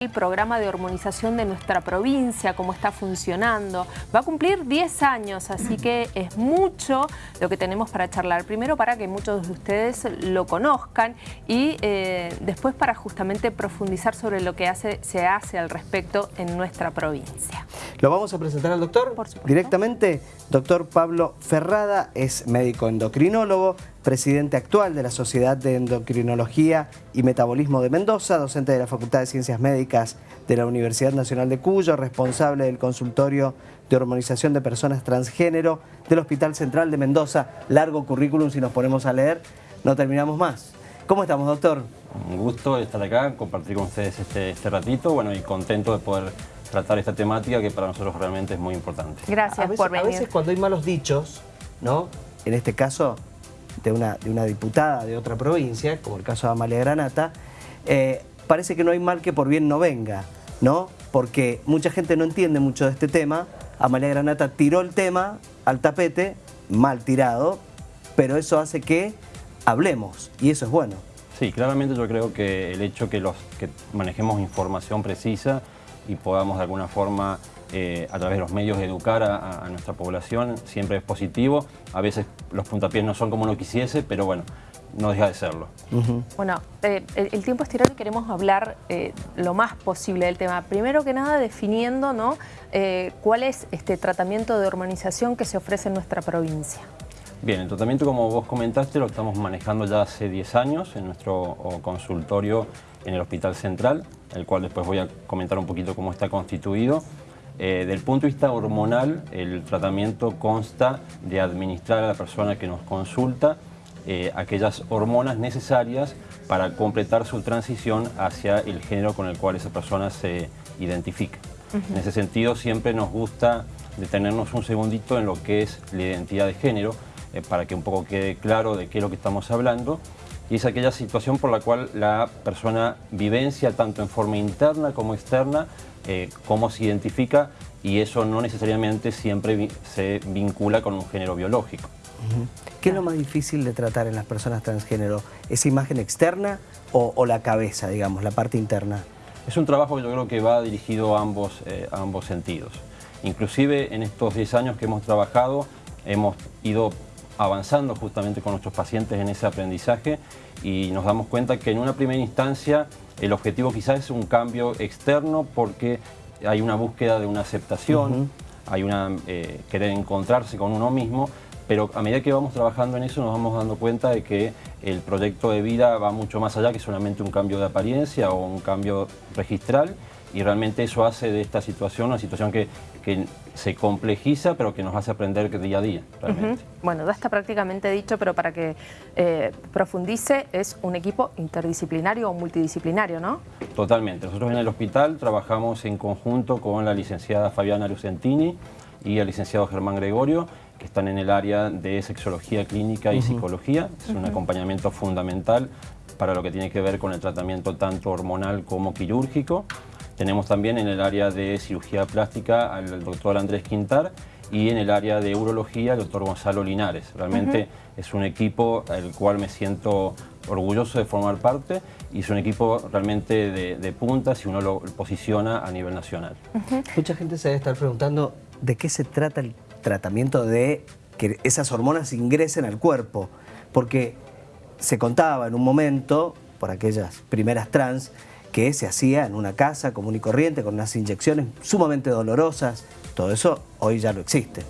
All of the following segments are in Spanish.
el programa de hormonización de nuestra provincia, cómo está funcionando. Va a cumplir 10 años, así que es mucho lo que tenemos para charlar. Primero para que muchos de ustedes lo conozcan y eh, después para justamente profundizar sobre lo que hace, se hace al respecto en nuestra provincia. ¿Lo vamos a presentar al doctor? Por supuesto. Directamente, doctor Pablo Ferrada es médico endocrinólogo, presidente actual de la Sociedad de Endocrinología y Metabolismo de Mendoza, docente de la Facultad de Ciencias Médicas de la Universidad Nacional de Cuyo, responsable del consultorio de hormonización de personas transgénero del Hospital Central de Mendoza. Largo currículum, si nos ponemos a leer, no terminamos más. ¿Cómo estamos, doctor? Un gusto estar acá, compartir con ustedes este, este ratito, bueno, y contento de poder tratar esta temática que para nosotros realmente es muy importante. Gracias a veces, por venir. A veces cuando hay malos dichos, ¿no? En este caso, de una, de una diputada de otra provincia, como el caso de Amalia Granata, eh, parece que no hay mal que por bien no venga, ¿no? Porque mucha gente no entiende mucho de este tema. Amalia Granata tiró el tema al tapete, mal tirado, pero eso hace que hablemos, y eso es bueno. Sí, claramente yo creo que el hecho que, los, que manejemos información precisa y podamos de alguna forma eh, a través de los medios educar a, a, nuestra población siempre es positivo. A veces los puntapiés no son como uno quisiese, pero bueno, no deja de serlo. Uh -huh. Bueno, eh, el, el, tiempo es tirano y queremos hablar eh, lo más posible del tema. Primero que nada definiendo ¿no? Eh, cuál es este tratamiento de hormonización que se ofrece en nuestra provincia. Bien, el tratamiento como vos comentaste lo estamos manejando ya hace 10 años en nuestro consultorio en el Hospital Central, el cual después voy a comentar un poquito cómo está constituido. Eh, del punto de vista hormonal, el tratamiento consta de administrar a la persona que nos consulta eh, aquellas hormonas necesarias para completar su transición hacia el género con el cual esa persona se identifica. Uh -huh. En ese sentido, siempre nos gusta detenernos un segundito en lo que es la identidad de género, eh, para que un poco quede claro de qué es lo que estamos hablando. Y es aquella situación por la cual la persona vivencia tanto en forma interna como externa eh, cómo se identifica y eso no necesariamente siempre vi se vincula con un género biológico. ¿Qué es lo más difícil de tratar en las personas transgénero? ¿Esa imagen externa o, o, la cabeza, digamos, la parte interna? Es un trabajo que yo creo que va dirigido a ambos, eh, a ambos sentidos. Inclusive en estos 10 años que hemos trabajado hemos ido avanzando justamente con nuestros pacientes en ese aprendizaje y nos damos cuenta que en una primera instancia el objetivo quizás es un cambio externo porque hay una búsqueda de una aceptación, uh -huh. hay una eh, querer encontrarse con uno mismo, pero a medida que vamos trabajando en eso nos vamos dando cuenta de que el proyecto de vida va mucho más allá que solamente un cambio de apariencia o un cambio registral y realmente eso hace de esta situación una situación que, que se complejiza pero que nos hace aprender día a día realmente. Uh -huh. Bueno, ya está prácticamente dicho, pero para que eh, profundice es un equipo interdisciplinario o multidisciplinario, ¿no? Totalmente. Nosotros en el hospital trabajamos en conjunto con la licenciada Fabiana Lucentini y el licenciado Germán Gregorio que están en el área de sexología clínica y uh -huh. psicología. Es uh -huh. un acompañamiento fundamental para lo que tiene que ver con el tratamiento tanto hormonal como quirúrgico. Tenemos también en el área de cirugía plástica al doctor Andrés Quintar y en el área de urología el doctor Gonzalo Linares. Realmente uh -huh. es un equipo al cual me siento orgulloso de formar parte y es un equipo realmente de, de punta si uno lo posiciona a nivel nacional. Uh -huh. Mucha gente se debe estar preguntando de qué se trata el tratamiento de que esas hormonas ingresen al cuerpo, porque se contaba en un momento, por aquellas primeras trans, que se hacía en una casa común y corriente, con unas inyecciones sumamente dolorosas. Todo eso hoy ya no existe.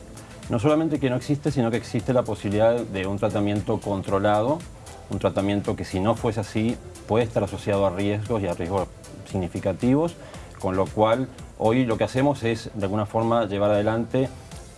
No solamente que no existe, sino que existe la posibilidad de un tratamiento controlado, un tratamiento que si no fuese así puede estar asociado a riesgos y a riesgos significativos, con lo cual hoy lo que hacemos es de alguna forma llevar adelante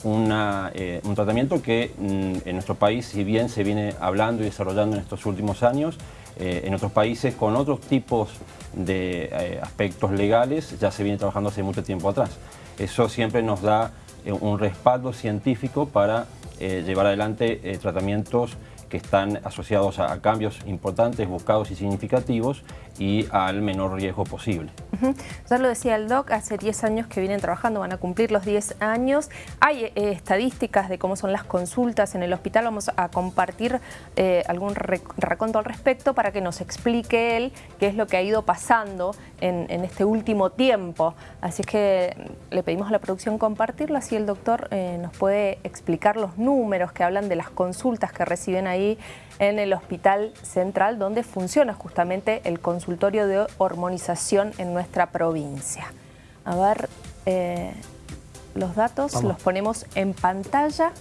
eh, un tratamiento que mm, en nuestro país, si bien se viene hablando y desarrollando en estos últimos años, eh, en otros países con otros tipos de eh, aspectos legales ya se viene trabajando hace mucho tiempo atrás. Eso siempre nos da eh, un respaldo científico para llevar adelante tratamientos que están asociados a, cambios importantes, buscados y significativos y al menor riesgo posible. Ya lo decía el DOC, hace 10 años que vienen trabajando, van a cumplir los 10 años. Hay eh, estadísticas de cómo son las consultas en el hospital, vamos a compartir eh, algún raconto al respecto para que nos explique él qué es lo que ha ido pasando en, este último tiempo. Así que le pedimos a la producción compartirlo, así el doctor eh, nos puede explicar los números que hablan de las consultas que reciben ahí en el Hospital Central, donde funciona justamente el consultorio de hormonización en nuestra provincia. A ver, eh, los datos los ponemos en pantalla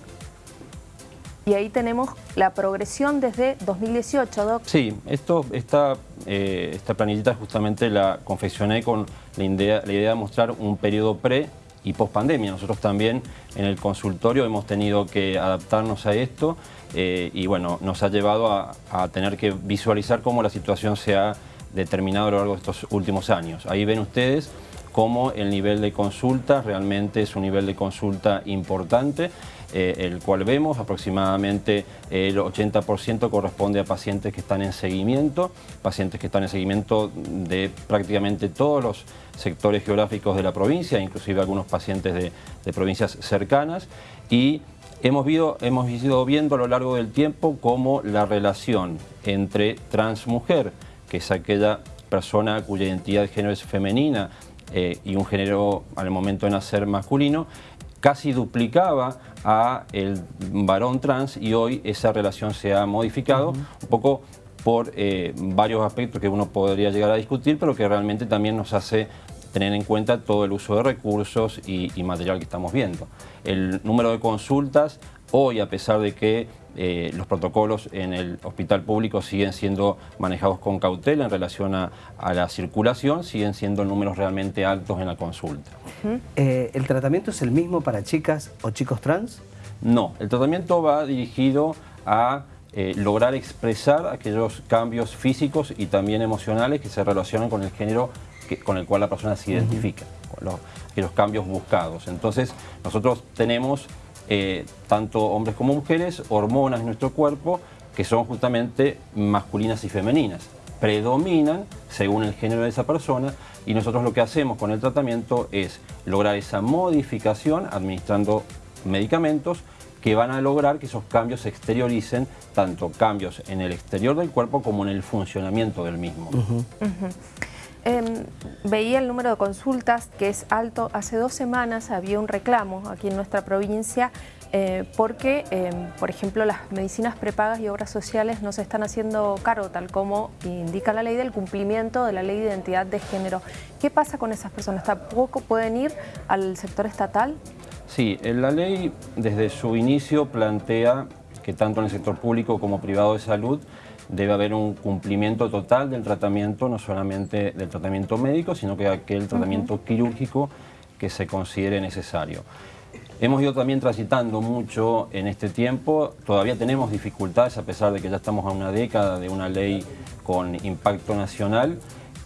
y ahí tenemos la progresión desde 2018, Doc. Sí, esto, esta, eh, esta planillita justamente la confeccioné con la idea, la idea de mostrar un periodo pre y post pandemia. Nosotros también en el consultorio hemos tenido que adaptarnos a esto eh, y bueno, nos ha llevado a, tener que visualizar cómo la situación se ha determinado a lo largo de estos últimos años. Ahí ven ustedes cómo el nivel de consulta realmente es un nivel de consulta importante, eh, el cual vemos aproximadamente el 80% corresponde a pacientes que están en seguimiento, pacientes que están en seguimiento de prácticamente todos los sectores geográficos de la provincia, inclusive algunos pacientes de, de provincias cercanas y Hemos, hemos ido viendo a lo largo del tiempo cómo la relación entre transmujer, que es aquella persona cuya identidad de género es femenina eh, y un género al momento de nacer masculino, casi duplicaba a el varón trans y hoy esa relación se ha modificado un poco por eh, varios aspectos que uno podría llegar a discutir, pero que realmente también nos hace tener en cuenta todo el uso de recursos y, material que estamos viendo. El número de consultas, hoy a pesar de que eh, los protocolos en el hospital público siguen siendo manejados con cautela en relación a, la circulación, siguen siendo números realmente altos en la consulta. Eh, ¿El tratamiento es el mismo para chicas o chicos trans? No, el tratamiento va dirigido a eh, lograr expresar aquellos cambios físicos y también emocionales que se relacionan con el género con el cual la persona se identifica, con los, cambios buscados. Entonces, nosotros tenemos, eh, tanto hombres como mujeres, hormonas en nuestro cuerpo que son justamente masculinas y femeninas. Predominan según el género de esa persona y nosotros lo que hacemos con el tratamiento es lograr esa modificación administrando medicamentos que van a lograr que esos cambios se exterioricen, tanto cambios en el exterior del cuerpo como en el funcionamiento del mismo. Em, veía el número de consultas que es alto. Hace dos semanas había un reclamo aquí en nuestra provincia eh, porque, em, por ejemplo, las medicinas prepagas y obras sociales no se están haciendo cargo, tal como indica la ley del cumplimiento de la ley de identidad de género. ¿Qué pasa con esas personas? ¿Tampoco pueden ir al sector estatal? Sí, la ley desde su inicio plantea que tanto en el sector público como privado de salud debe haber un cumplimiento total del tratamiento, no solamente del tratamiento médico, sino que aquel tratamiento quirúrgico que se considere necesario. Hemos ido también transitando mucho en este tiempo, todavía tenemos dificultades a pesar de que ya estamos a una década de una ley con impacto nacional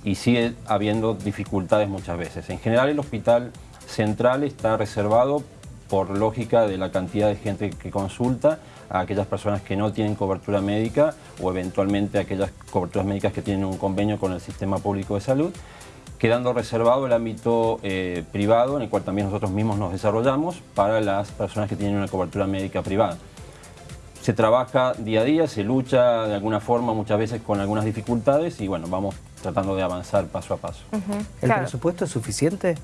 y sigue habiendo dificultades muchas veces. En general el hospital central está reservado por lógica de la cantidad de gente que consulta a aquellas personas que no tienen cobertura médica o eventualmente aquellas coberturas médicas que tienen un convenio con el sistema público de salud, quedando reservado el ámbito eh, privado en el cual también nosotros mismos nos desarrollamos para las personas que tienen una cobertura médica privada. Se trabaja día a día, se lucha de alguna forma muchas veces con algunas dificultades y bueno, vamos tratando de avanzar paso a paso. ¿El presupuesto es suficiente?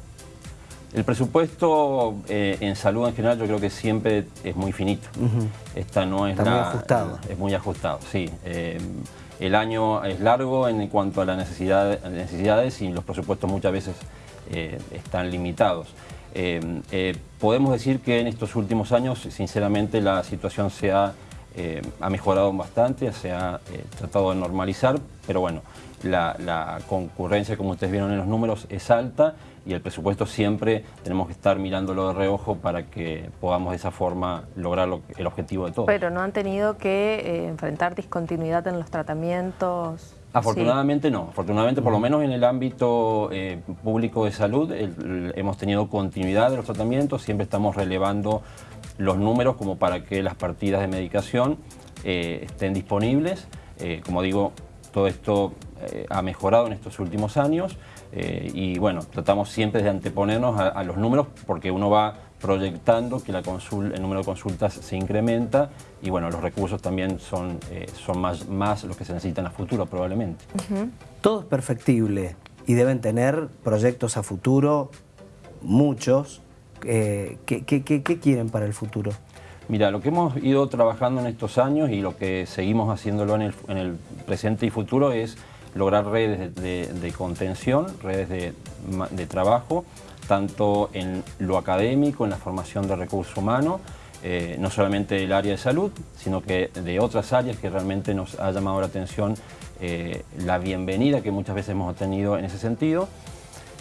El presupuesto eh, en salud en general yo creo que siempre es muy finito. Esta no es Está muy ajustado. Es muy ajustado, sí. Eh, el año es largo en cuanto a las necesidades y los presupuestos muchas veces eh, están limitados. podemos decir que en estos últimos años, sinceramente, la situación se ha, ha mejorado bastante, se ha tratado de normalizar, pero bueno, la, concurrencia, como ustedes vieron en los números, es alta y el presupuesto siempre tenemos que estar mirándolo de reojo para que podamos de esa forma lograr el objetivo de todos. Pero no han tenido que eh, enfrentar discontinuidad en los tratamientos. Afortunadamente no, afortunadamente por lo menos en el ámbito eh, público de salud hemos tenido continuidad de los tratamientos, siempre estamos relevando los números como para que las partidas de medicación eh, estén disponibles. como digo, todo esto ha mejorado en estos últimos años y bueno, tratamos siempre de anteponernos a, los números porque uno va proyectando que la el número de consultas se incrementa y bueno, los recursos también son, son más, más los que se necesitan a futuro probablemente. Todo es perfectible y deben tener proyectos a futuro, muchos. ¿Qué, qué quieren para el futuro? Mira, lo que hemos ido trabajando en estos años y lo que seguimos haciéndolo en el, presente y futuro es lograr redes de, contención, redes de, trabajo, tanto en lo académico, en la formación de recursos humanos, eh, no solamente del área de salud, sino que de otras áreas que realmente nos ha llamado la atención eh, la bienvenida que muchas veces hemos tenido en ese sentido.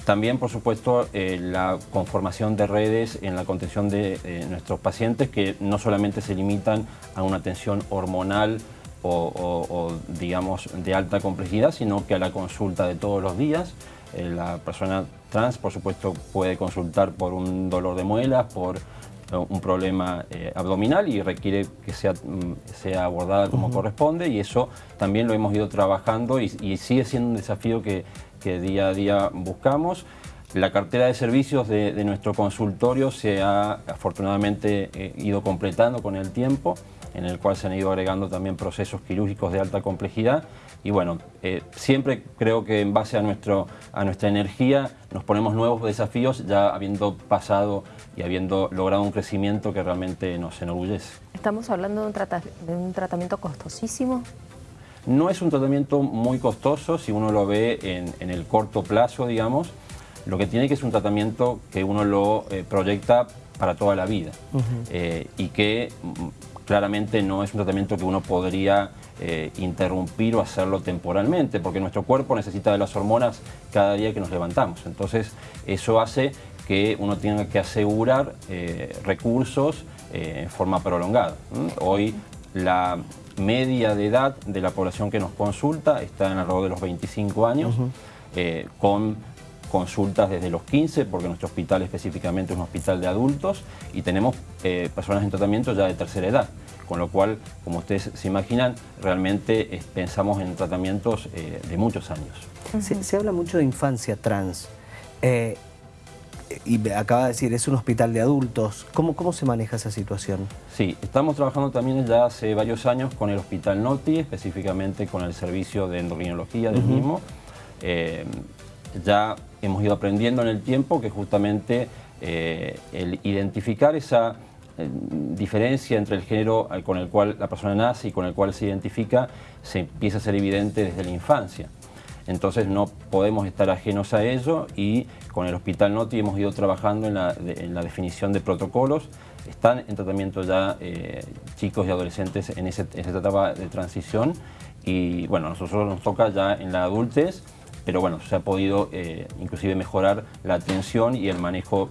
También, por supuesto, eh, la conformación de redes en la contención de eh, nuestros pacientes que no solamente se limitan a una atención hormonal o, digamos, de alta complejidad, sino que a la consulta de todos los días. Eh, la persona trans, por supuesto, puede consultar por un dolor de muelas, por un problema abdominal y requiere que sea, mm, sea abordada como corresponde y eso también lo hemos ido trabajando y, y sigue siendo un desafío que que día a día buscamos. La cartera de servicios de, nuestro consultorio se ha afortunadamente eh, ido completando con el tiempo, en el cual se han ido agregando también procesos quirúrgicos de alta complejidad y bueno, eh, siempre creo que en base a, nuestro, a nuestra energía nos ponemos nuevos desafíos ya habiendo pasado y habiendo logrado un crecimiento que realmente nos enorgullece. ¿Estamos hablando de un, de un tratamiento costosísimo? No es un tratamiento muy costoso si uno lo ve en, el corto plazo, digamos. Lo que tiene que es un tratamiento que uno lo eh, proyecta para toda la vida eh, y que mm, claramente no es un tratamiento que uno podría eh, interrumpir o hacerlo temporalmente, porque nuestro cuerpo necesita de las hormonas cada día que nos levantamos. Entonces, eso hace que uno tenga que asegurar recursos en forma prolongada. Hoy la media de edad de la población que nos consulta está en alrededor de los 25 años, eh, con consultas desde los 15, porque nuestro hospital específicamente es un hospital de adultos, y tenemos eh, personas en tratamiento ya de tercera edad, con lo cual, como ustedes se imaginan, realmente eh, pensamos en tratamientos de muchos años. se, habla mucho de infancia trans y acaba de decir, es un hospital de adultos. ¿Cómo, ¿Cómo se maneja esa situación? Sí, estamos trabajando también ya hace varios años con el Hospital Noti, específicamente con el servicio de endocrinología del mismo. Eh, ya hemos ido aprendiendo en el tiempo que justamente eh, el identificar esa eh, diferencia entre el género con el cual la persona nace y con el cual se identifica se empieza a ser evidente desde la infancia. Entonces no podemos estar ajenos a ello y con el Hospital Noti hemos ido trabajando en la, definición de protocolos. Están en tratamiento ya eh, chicos y adolescentes en, esa etapa de transición y bueno, a nosotros nos toca ya en la adultez, pero bueno, se ha podido eh, inclusive mejorar la atención y el manejo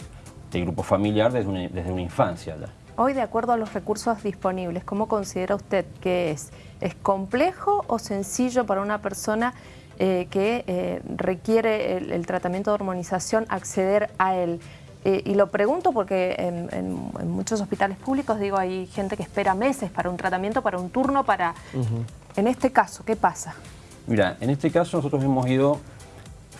del grupo familiar desde una, desde una infancia ya. Hoy, de acuerdo a los recursos disponibles, ¿cómo considera usted que es? ¿Es complejo o sencillo para una persona eh, que eh, requiere el, tratamiento de hormonización acceder a él. Eh, y lo pregunto porque en, muchos hospitales públicos, digo, hay gente que espera meses para un tratamiento, para un turno, para... En este caso, ¿qué pasa? Mira, en este caso nosotros hemos ido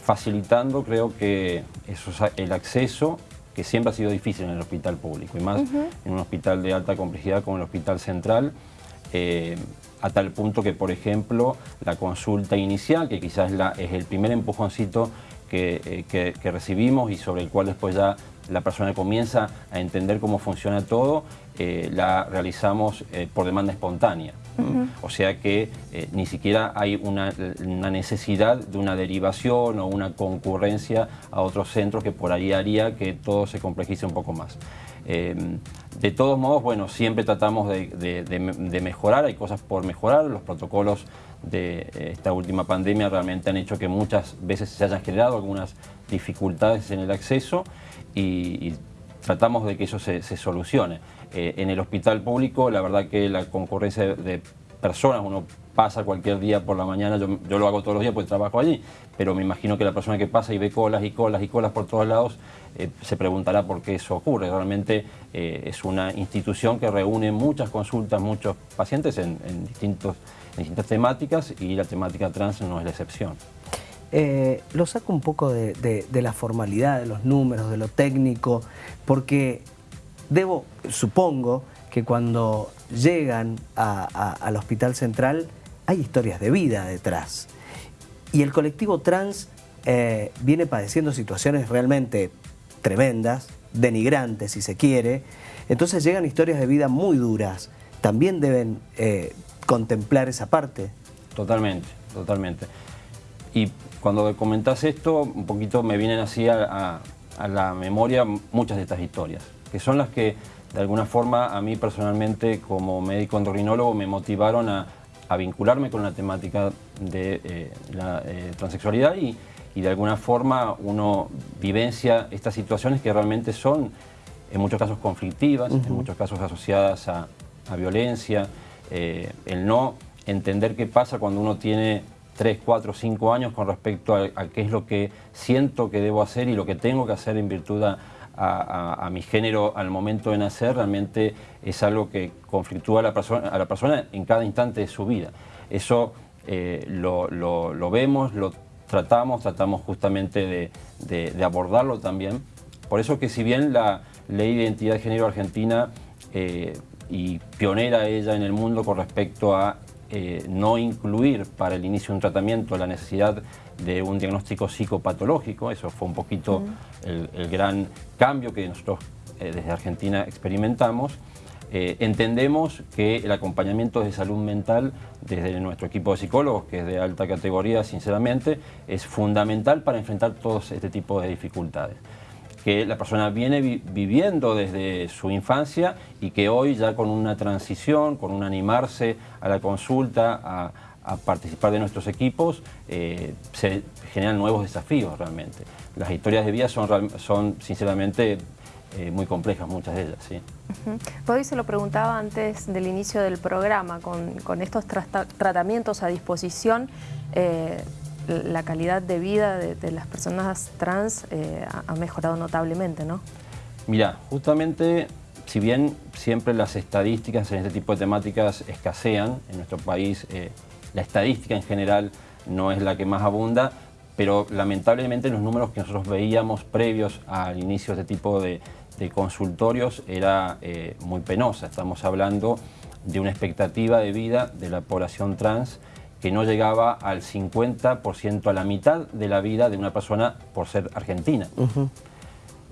facilitando, creo que eso, el acceso, que siempre ha sido difícil en el hospital público, y más en un hospital de alta complejidad como el Hospital Central, a tal punto que, por ejemplo, la consulta inicial, que quizás es, el primer empujoncito eh, que, recibimos y sobre el cual después ya la persona comienza a entender cómo funciona todo, eh, la realizamos eh, por demanda espontánea. O sea que ni siquiera hay una, necesidad de una derivación o una concurrencia a otros centros que por ahí haría que todo se complejice un poco más. Em, de todos modos, bueno, siempre tratamos de, mejorar, hay cosas por mejorar, los protocolos de esta última pandemia realmente han hecho que muchas veces se hayan generado algunas dificultades en el acceso y, tratamos de que eso se, solucione. Eh, en el hospital público, la verdad que la concurrencia de personas, uno pasa cualquier día por la mañana, yo, lo hago todos los días porque trabajo allí, pero me imagino que la persona que pasa y ve colas y colas y colas por todos lados eh, se preguntará por qué eso ocurre. Realmente eh, es una institución que reúne muchas consultas, muchos pacientes en, distintos distintas temáticas y la temática trans no es la excepción. Eh, lo saco un poco de, la formalidad, de los números, de lo técnico, porque debo, supongo, que cuando llegan al Hospital Central hay historias de vida detrás. Y el colectivo trans eh, viene padeciendo situaciones realmente tremendas, denigrantes si se quiere, entonces llegan historias de vida muy duras. También deben eh, contemplar esa parte. Totalmente, totalmente. Y cuando comentás esto, un poquito me vienen así a, la memoria muchas de estas historias, que son las que de alguna forma a mí personalmente como médico endocrinólogo me motivaron a, vincularme con la temática de eh, la eh, transexualidad y, de alguna forma uno vivencia estas situaciones que realmente son en muchos casos conflictivas, en muchos casos asociadas a, violencia, eh, el no entender qué pasa cuando uno tiene 3, 4, 5 años con respecto a, qué es lo que siento que debo hacer y lo que tengo que hacer en virtud a, mi género al momento de nacer, realmente es algo que conflictúa a la persona, a la persona en cada instante de su vida. Eso eh, lo, vemos, lo tratamos, tratamos justamente de, abordarlo también. Por eso que si bien la Ley de Identidad de Género Argentina eh, y pionera ella en el mundo con respecto a eh, no incluir para el inicio de un tratamiento la necesidad de un diagnóstico psicopatológico, eso fue un poquito el, gran cambio que nosotros eh, desde Argentina experimentamos. Eh, entendemos que el acompañamiento de salud mental desde nuestro equipo de psicólogos, que es de alta categoría sinceramente, es fundamental para enfrentar todos este tipo de dificultades que la persona viene viviendo desde su infancia y que hoy ya con una transición, con un animarse a la consulta, a, participar de nuestros equipos, eh, se generan nuevos desafíos realmente. Las historias de vida son, son sinceramente eh, muy complejas, muchas de ellas. ¿sí? Uh se lo preguntaba antes del inicio del programa, con, estos tratamientos a disposición, eh, la calidad de vida de, las personas trans eh, ha mejorado notablemente, ¿no? Mira, justamente, si bien siempre las estadísticas en este tipo de temáticas escasean, en nuestro país eh, la estadística en general no es la que más abunda, pero lamentablemente los números que nosotros veíamos previos al inicio de este tipo de, consultorios era eh, muy penosa. Estamos hablando de una expectativa de vida de la población trans que no llegaba al 50%, a la mitad de la vida de una persona por ser argentina.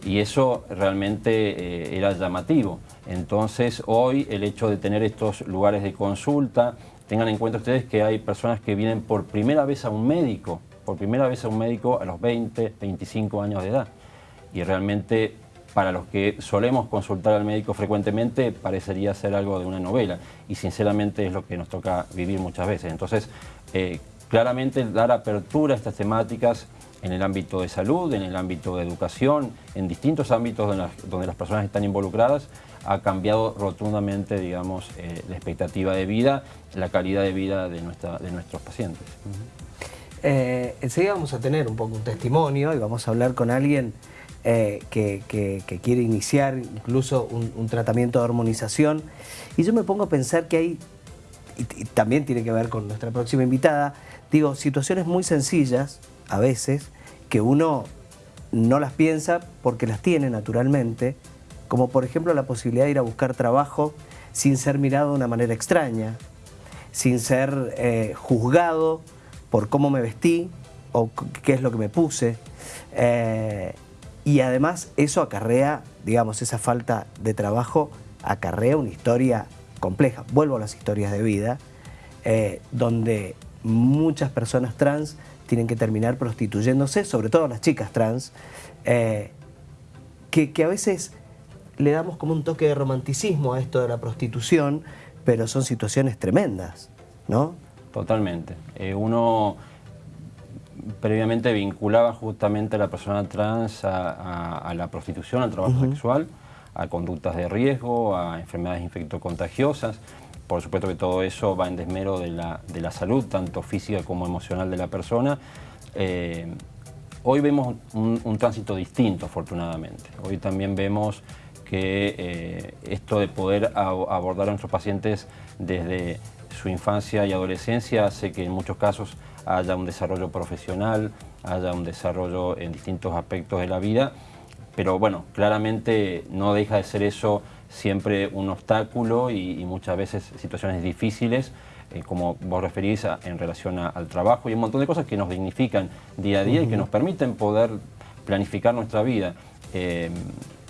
Y eso realmente eh, era llamativo. Entonces hoy el hecho de tener estos lugares de consulta, tengan en cuenta ustedes que hay personas que vienen por primera vez a un médico, por primera vez a un médico a los 20, 25 años de edad. Y realmente para los que solemos consultar al médico frecuentemente parecería ser algo de una novela y sinceramente es lo que nos toca vivir muchas veces. Entonces, eh, claramente dar apertura a estas temáticas en el ámbito de salud, en el ámbito de educación, en distintos ámbitos donde las, personas están involucradas, ha cambiado rotundamente, digamos, eh, la expectativa de vida, la calidad de vida de, nuestra, de nuestros pacientes. Eh, enseguida vamos a tener un poco un testimonio y vamos a hablar con alguien eh, que, quiere iniciar incluso un, tratamiento de hormonización. Y yo me pongo a pensar que hay, y, también tiene que ver con nuestra próxima invitada, digo, situaciones muy sencillas, a veces, que uno no las piensa porque las tiene naturalmente, como por ejemplo la posibilidad de ir a buscar trabajo sin ser mirado de una manera extraña, sin ser eh, juzgado por cómo me vestí o qué es lo que me puse. Eh, y además eso acarrea, digamos, esa falta de trabajo acarrea una historia compleja. Vuelvo a las historias de vida, eh, donde muchas personas trans tienen que terminar prostituyéndose, sobre todo las chicas trans, eh, que, a veces le damos como un toque de romanticismo a esto de la prostitución, pero son situaciones tremendas, ¿no? Totalmente. Eh, uno previamente vinculaba justamente a la persona trans a, la prostitución, al trabajo sexual, a conductas de riesgo, a enfermedades infectocontagiosas. Por supuesto que todo eso va en desmero de la, salud, tanto física como emocional de la persona. Eh, hoy vemos un, tránsito distinto, afortunadamente. Hoy también vemos que eh, esto de poder abordar a nuestros pacientes desde su infancia y adolescencia hace que en muchos casos haya un desarrollo profesional, haya un desarrollo en distintos aspectos de la vida, pero bueno, claramente no deja de ser eso siempre un obstáculo y, y muchas veces situaciones difíciles eh, como vos referís en relación al trabajo y un montón de cosas que nos dignifican día a día y que nos permiten poder planificar nuestra vida. Eh,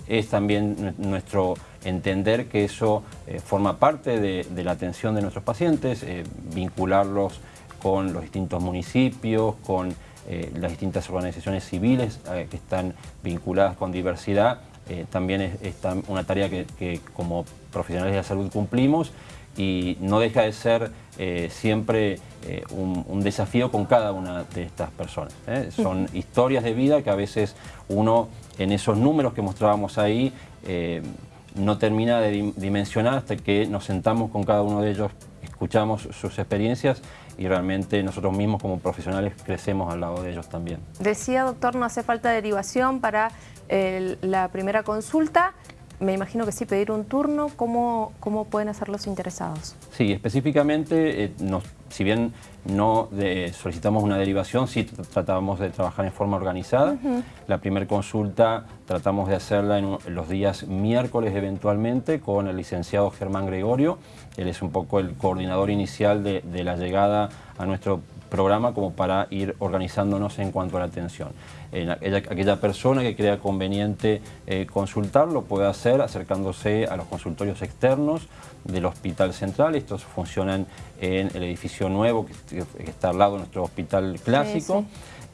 es también nuestro entender que eso eh, forma parte de, la atención de nuestros pacientes, vincularlos con los distintos municipios, con las distintas organizaciones civiles que están vinculadas con diversidad, también es, una tarea que como profesionales de la salud cumplimos y no deja de ser eh, siempre eh, un, desafío con cada una de estas personas. ¿eh? Son historias de vida que a veces uno en esos números que mostrábamos ahí no termina de dimensionar hasta que nos sentamos con cada uno de ellos, escuchamos sus experiencias y realmente nosotros mismos como profesionales crecemos al lado de ellos también. Decía, doctor, no hace falta derivación para la primera consulta me imagino que sí, pedir un turno, ¿cómo, cómo pueden hacer los interesados? Sí, específicamente, eh, si bien no solicitamos una derivación, sí tratábamos de trabajar en forma organizada. La primera consulta tratamos de hacerla en, los días miércoles eventualmente con el licenciado Germán Gregorio. Él es un poco el coordinador inicial de, de la llegada a nuestro programa como para ir organizándonos en cuanto a la atención. aquella, persona que crea conveniente eh, consultar lo puede hacer acercándose a los consultorios externos del Hospital Central. Estos funcionan en el edificio nuevo que, está al lado de nuestro hospital clásico.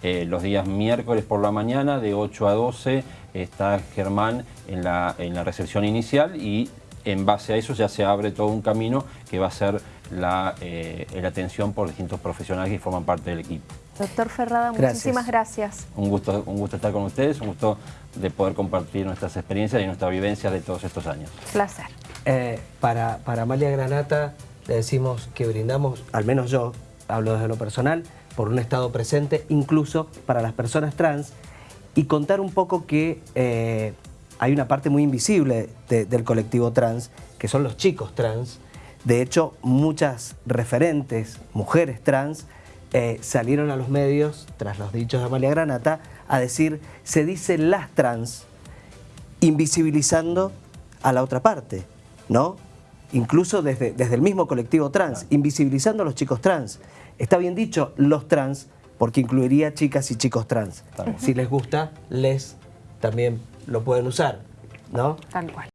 Eh, los días miércoles por la mañana de 8 a 12 está Germán en la, en la recepción inicial y en base a eso ya se abre todo un camino que va a ser la, eh, la atención por distintos profesionales que forman parte del equipo. Doctor Ferrada, muchísimas gracias. Un gusto, un gusto estar con ustedes, un gusto de poder compartir nuestras experiencias y nuestras vivencias de todos estos años. Placer. Eh, para, para Amalia Granata le decimos que brindamos, al menos yo, hablo desde lo personal, por un estado presente, incluso para las personas trans, y contar un poco que eh, hay una parte muy invisible del colectivo trans, que son los chicos trans, de hecho, muchas referentes, mujeres trans, eh, salieron a los medios, tras los dichos de Amalia Granata, a decir, se dice las trans, invisibilizando a la otra parte, ¿no? Incluso desde, desde el mismo colectivo trans, invisibilizando a los chicos trans. Está bien dicho los trans, porque incluiría chicas y chicos trans. Si les gusta, les también lo pueden usar, ¿no? Tal cual.